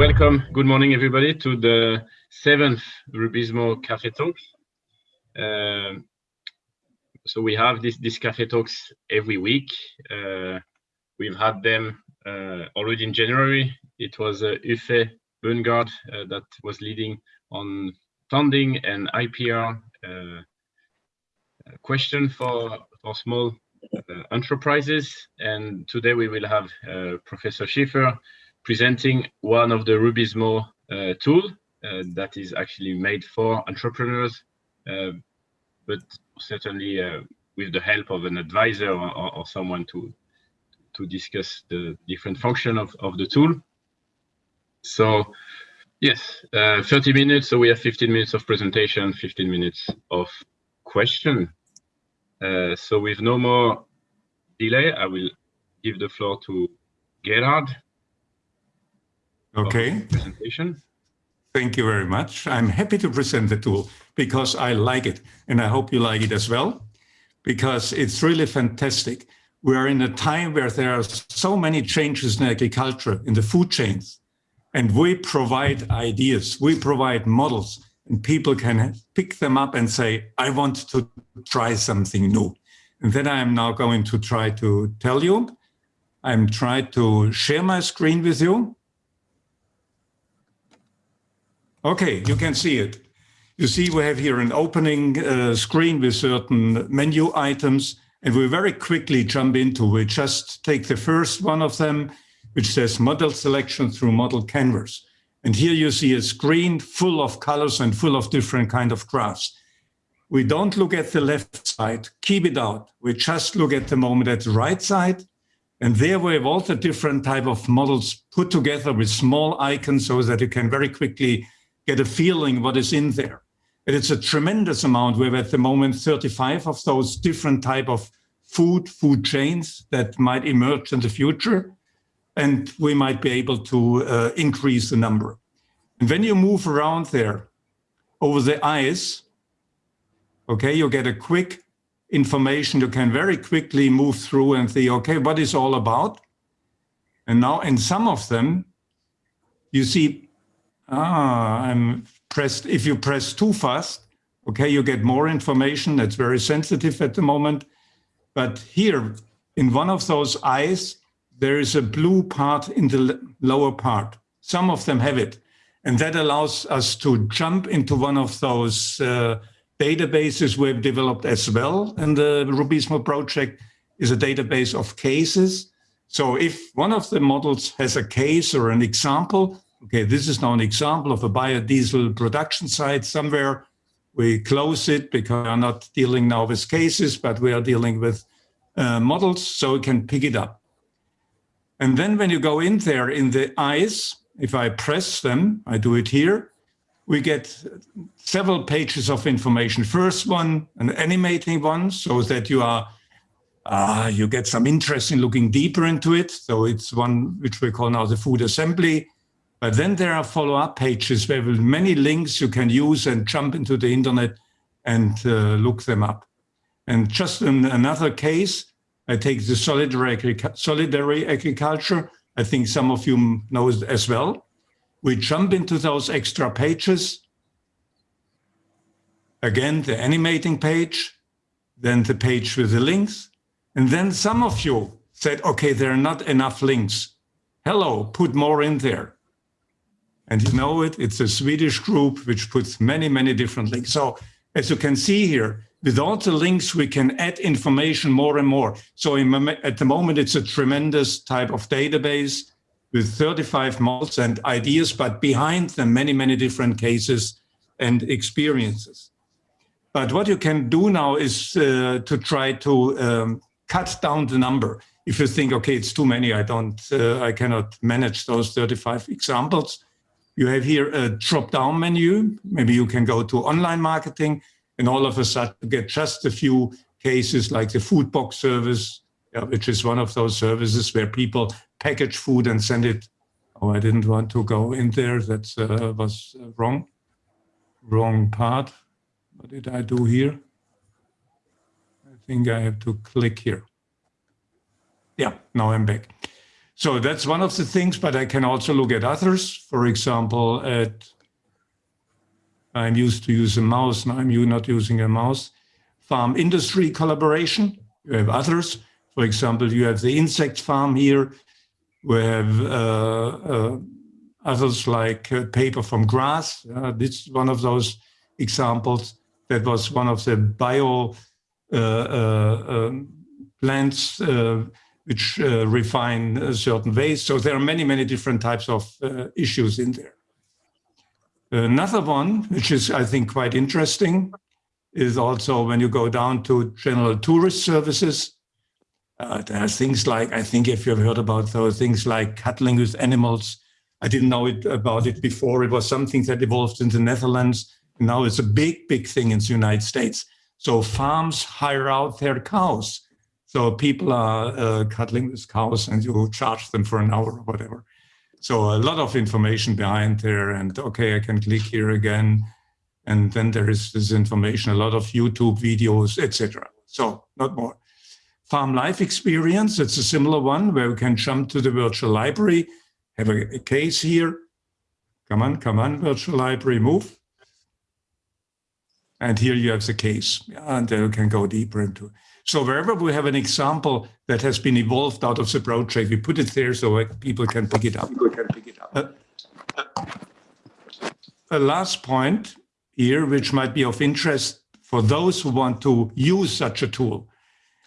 welcome. Good morning, everybody, to the seventh RUBIZMO Cafe Talks. Uh, so we have this, this Cafe Talks every week. Uh, we've had them uh, already in January. It was uh, Uffe Bøngard uh, that was leading on funding and IPR uh, question for, for small uh, enterprises. And today we will have uh, Professor Schiefer presenting one of the RUBIZMO uh, tool uh, that is actually made for entrepreneurs, uh, but certainly uh, with the help of an advisor or, or, someone to to discuss the different function of, of the tool. So yes, 30 minutes. So we have 15 minutes of presentation, 15 minutes of question. Uh, so with no more delay, I will give the floor to Gerhard. Okay. Presentation. Thank you very much. I'm happy to present the tool because I like it and I hope you like it as well because it's really fantastic. We are in a time where there are so many changes in agriculture, in the food chains, and we provide ideas, we provide models, and people can pick them up and say, I want to try something new. And then I'm now going to try to tell you. I'm trying to share my screen with you. Okay, you can see it. You see we have here an opening uh, screen with certain menu items and we very quickly jump into, we just take the first one of them, which says model selection through model canvas. And here you see a screen full of colors and full of different kind of graphs. We don't look at the left side, keep it out. We just look at the moment at the right side. And there we have all the different type of models put together with small icons so that you can very quickly get a feeling what is in there. And it's a tremendous amount. We have at the moment 35 of those different type of food, food chains that might emerge in the future and we might be able to uh, increase the number. And when you move around there over the eyes, okay, you get a quick information. You can very quickly move through and see, okay, what is all about? And now in some of them, you see, ah, I'm pressed, if you press too fast, okay, you get more information. That's very sensitive at the moment. But here, in one of those eyes, there is a blue part in the lower part. Some of them have it. And that allows us to jump into one of those uh, databases we've developed as well in the RUBIZMO project is a database of cases. So if one of the models has a case or an example, okay, this is now an example of a biodiesel production site somewhere. We close it because we are not dealing now with cases, but we are dealing with uh, models, so we can pick it up. And then when you go in there in the eyes, if I press them, I do it here, we get several pages of information. First one, an animating one, so that you are, uh, you get some interest in looking deeper into it. So it's one which we call now the food assembly. But then there are follow-up pages where with many links you can use and jump into the internet and uh, look them up. And just in another case, I take the solidary, solidary agriculture. I think some of you know it as well. We jump into those extra pages. Again, the animating page, then the page with the links. And then some of you said, okay, there are not enough links. Hello, put more in there. And you know it, it's a Swedish group which puts many, many different links. So as you can see here, with all the links, we can add information more and more. So in, at the moment, it's a tremendous type of database with 35 models and ideas, but behind them, many, many different cases and experiences. But what you can do now is uh, to try to um, cut down the number. If you think, okay, it's too many, I don't, uh, I cannot manage those 35 examples. You have here a drop-down menu. Maybe you can go to online marketing and all of a sudden get just a few cases like the food box service, which is one of those services where people package food and send it. Oh, I didn't want to go in there. That uh, was wrong. Wrong part. What did I do here? I think I have to click here. Yeah, now I'm back. So that's one of the things, but I can also look at others. For example, at I'm used to use a mouse, now I'm not using a mouse. Farm industry collaboration, you have others. For example, you have the insect farm here. We have uh, uh, others like uh, paper from grass. Uh, this is one of those examples. That was one of the bio uh, uh, um, plants which uh, refine uh, certain ways. So there are many, many different types of uh, issues in there. Another one, which is, I think, quite interesting, is also when you go down to general tourist services, uh, there are things like, I think if you've heard about those things like cuddling with animals, I didn't know it, about it before. It was something that evolved in the Netherlands. Now it's a big, big thing in the United States. So farms hire out their cows. So people are uh, cuddling with cows and you charge them for an hour or whatever. So a lot of information behind there and okay, I can click here again. And then there is this information, a lot of YouTube videos, etc. So not more. Farm life experience, it's a similar one where we can jump to the virtual library, have a, a case here. Come on, come on, virtual library, move. And here you have the case, and then you can go deeper into it. So wherever we have an example that has been evolved out of the project, we put it there so people can pick it up. People can pick it up. Uh, a last point here, which might be of interest for those who want to use such a tool.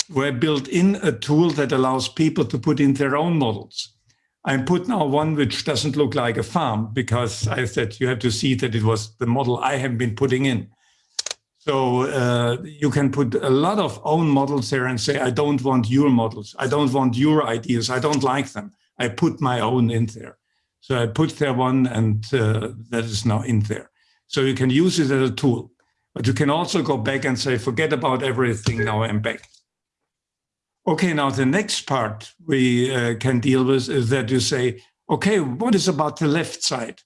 We built in a tool that allows people to put in their own models. I put now one which doesn't look like a farm because I said you have to see that it was the model I have been putting in. So uh, you can put a lot of own models there and say, I don't want your models. I don't want your ideas. I don't like them. I put my own in there. So I put there one and uh, that is now in there. So you can use it as a tool, but you can also go back and say, forget about everything. Now I'm back. Okay, now the next part we uh, can deal with is that you say, okay, what is about the left side?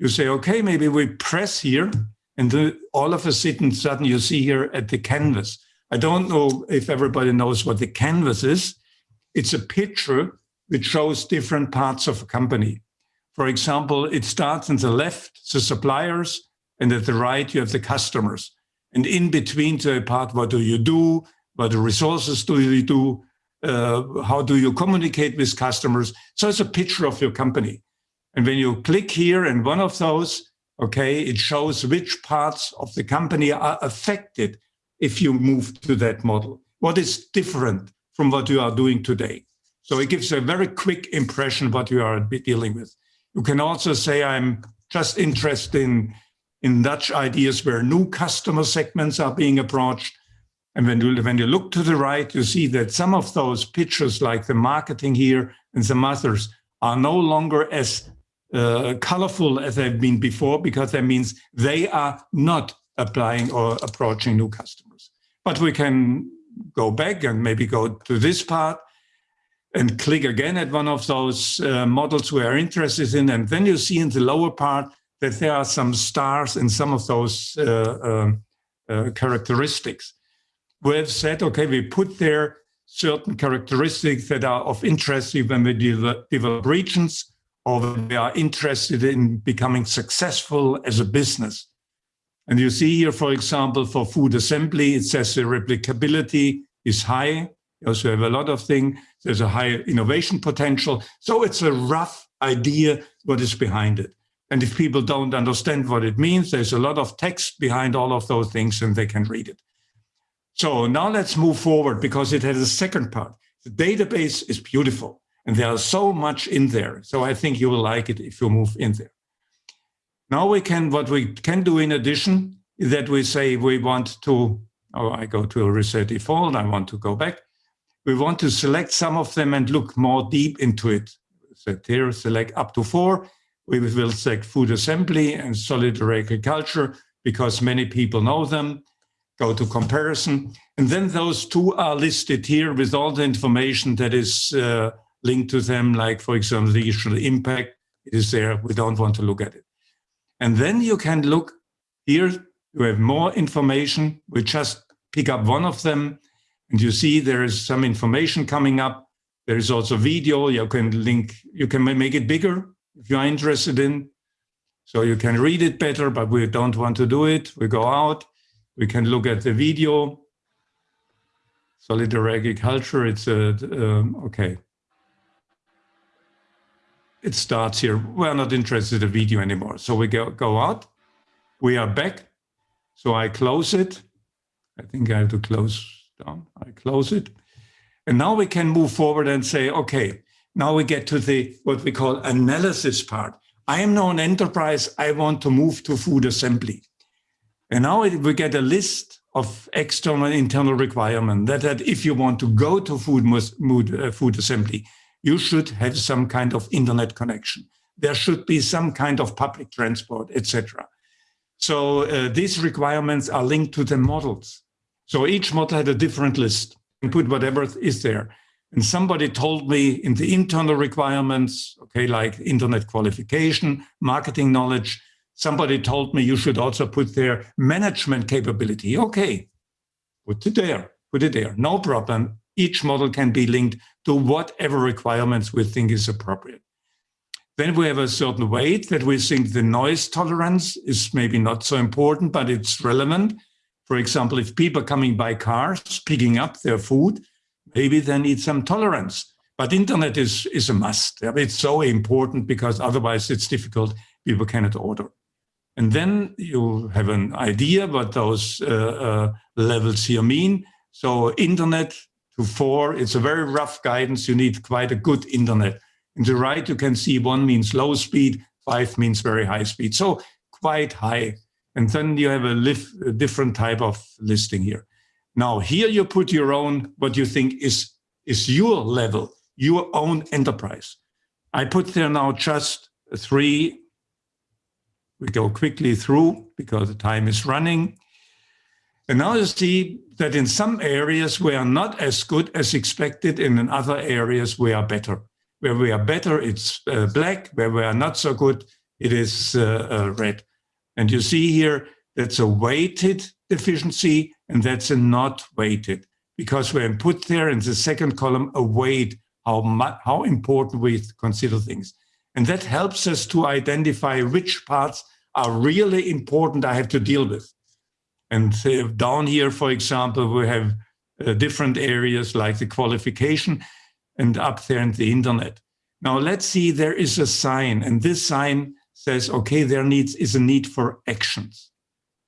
You say, okay, maybe we press here and the, all of a sudden, sudden you see here at the canvas. I don't know if everybody knows what the canvas is. It's a picture which shows different parts of a company. For example, it starts on the left, the suppliers, and at the right, you have the customers. And in between the part, what do you do? What resources do you do? Uh, how do you communicate with customers? So it's a picture of your company. And when you click here and one of those, okay, it shows which parts of the company are affected if you move to that model. What is different from what you are doing today? So it gives a very quick impression what you are dealing with. You can also say, I'm just interested in, in Dutch ideas where new customer segments are being approached. And when you, when you look to the right, you see that some of those pictures like the marketing here and some others are no longer as uh, colorful as they've been before, because that means they are not applying or approaching new customers. But we can go back and maybe go to this part and click again at one of those uh, models we are interested in. And then you see in the lower part that there are some stars in some of those uh, um, uh, characteristics. We have said, okay, we put there certain characteristics that are of interest when we develop regions or they are interested in becoming successful as a business. And you see here, for example, for food assembly, it says the replicability is high. You also have a lot of things. There's a high innovation potential. So it's a rough idea what is behind it. And if people don't understand what it means, there's a lot of text behind all of those things and they can read it. So now let's move forward because it has a second part. The database is beautiful. And there's so much in there. So I think you will like it if you move in there. Now we can, what we can do in addition is that we say we want to, oh, I go to a reset default, I want to go back. We want to select some of them and look more deep into it. Set here, select up to four. We will select food assembly and solidary agriculture because many people know them. Go to comparison. And then those two are listed here with all the information that is uh, linked to them, like, for example, the regional impact. It is there. We don't want to look at it. And then you can look here. You have more information. We just pick up one of them. And you see there is some information coming up. There is also video. You can link, you can make it bigger if you are interested in. So you can read it better, but we don't want to do it. We go out, we can look at the video. Solidarity agriculture, it's a, um, okay. It starts here. We're not interested in the video anymore. So we go, go out, we are back. So I close it. I think I have to close down. I close it. And now we can move forward and say, okay, now we get to the what we call analysis part. I am now an enterprise. I want to move to food assembly. And now we get a list of external and internal requirements that, that if you want to go to food, food, uh, food assembly, you should have some kind of internet connection. There should be some kind of public transport, etc. So uh, these requirements are linked to the models. So each model had a different list and put whatever is there. And somebody told me in the internal requirements, okay, like internet qualification, marketing knowledge, somebody told me you should also put their management capability. Okay, put it there, put it there, no problem. Each model can be linked to whatever requirements we think is appropriate. Then we have a certain weight that we think the noise tolerance is maybe not so important, but it's relevant. For example, if people coming by cars, picking up their food, maybe they need some tolerance. But internet is, is a must. It's so important because otherwise it's difficult. People cannot order. And then you have an idea what those uh, uh, levels here mean. So internet to four, it's a very rough guidance. You need quite a good internet. In the right, you can see one means low speed, five means very high speed. So quite high. And then you have a, a different type of listing here. Now here you put your own, what you think is, is your level, your own enterprise. I put there now just three. We go quickly through because the time is running. And now you see that in some areas we are not as good as expected, and in other areas we are better. Where we are better, it's uh, black. Where we are not so good, it is uh, uh, red. And you see here, that's a weighted deficiency and that's a not weighted because we put there in the second column a weight, how, how important we consider things. And that helps us to identify which parts are really important I have to deal with. And down here, for example, we have uh, different areas like the qualification and up there in the internet. Now let's see, there is a sign and this sign says, okay, there needs is a need for actions.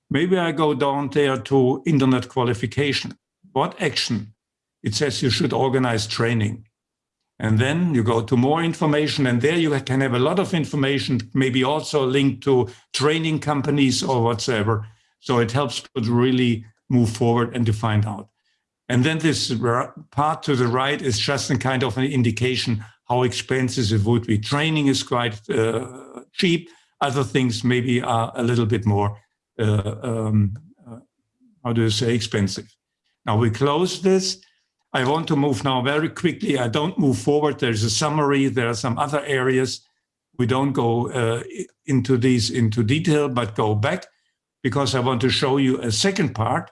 Maybe I go down there to internet qualification. What action? It says you should organize training. And then you go to more information and there you can have a lot of information, maybe also linked to training companies or whatsoever. So it helps to really move forward and to find out. And then this part to the right is just a kind of an indication how expensive it would be. Training is quite uh, cheap. Other things maybe are a little bit more, uh, um, uh, how do you say, expensive. Now we close this. I want to move now very quickly. I don't move forward. There's a summary. There are some other areas. We don't go uh, into these into detail, but go back because I want to show you a second part.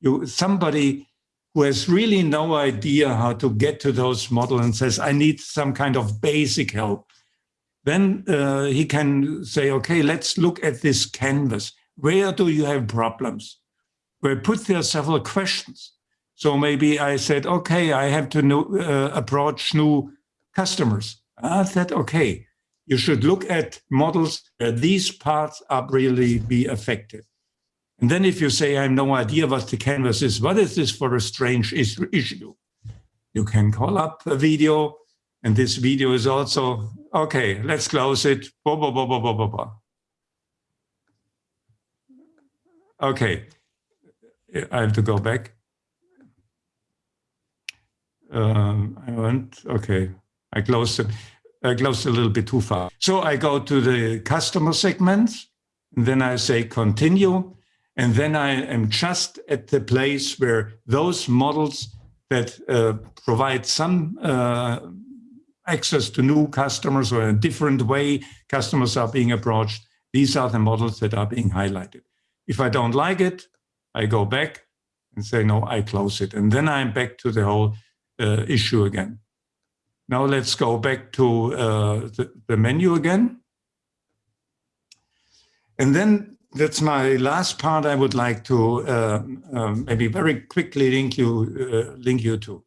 You, somebody who has really no idea how to get to those models and says, I need some kind of basic help, then uh, he can say, okay, let's look at this canvas. Where do you have problems? We put there several questions. So maybe I said, okay, I have to know, uh, approach new customers. I said, okay, you should look at models where these parts are really be affected. And then if you say, I have no idea what the canvas is, what is this for a strange issue? You can call up a video, and this video is also, okay, let's close it. Blah, blah, blah, blah, blah, blah, Okay, I have to go back. Um, I went, okay, I closed it. I closed a little bit too far. So I go to the customer segments, and then I say continue. And then I am just at the place where those models that uh, provide some uh, access to new customers or a different way customers are being approached, these are the models that are being highlighted. If I don't like it, I go back and say, no, I close it. And then I'm back to the whole uh, issue again. Now let's go back to uh, the, the menu again. And then that's my last part I would like to uh, um, maybe very quickly link you, uh, link you to.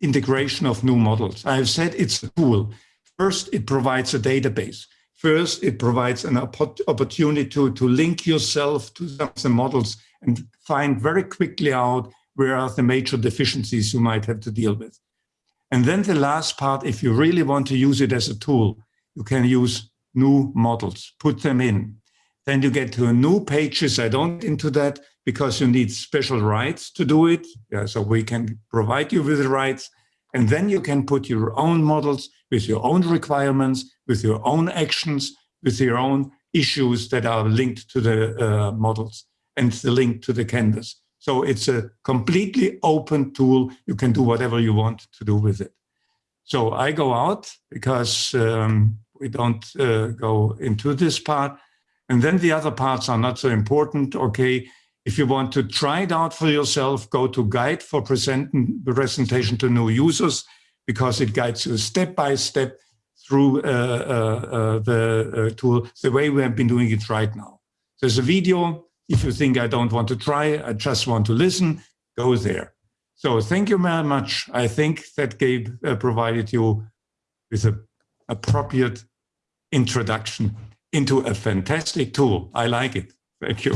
Integration of new models. I have said it's a tool. First, it provides a database. First, it provides an opportunity to, to link yourself to some the models and find very quickly out where are the major deficiencies you might have to deal with. And then the last part, if you really want to use it as a tool, you can use new models, put them in. Then you get to new pages. I don't into that because you need special rights to do it. Yeah, so we can provide you with the rights. And then you can put your own models with your own requirements, with your own actions, with your own issues that are linked to the uh, models and the link to the canvas. So it's a completely open tool. You can do whatever you want to do with it. So I go out because um, we don't uh, go into this part. And then the other parts are not so important. Okay, if you want to try it out for yourself, go to guide for present presentation to new users because it guides you step by step through uh, uh, uh the uh, tool the way we have been doing it right now. There's a video. If you think I don't want to try, I just want to listen, go there. So thank you very much. I think that gave uh, provided you with an appropriate introduction into a fantastic tool. I like it. Thank you.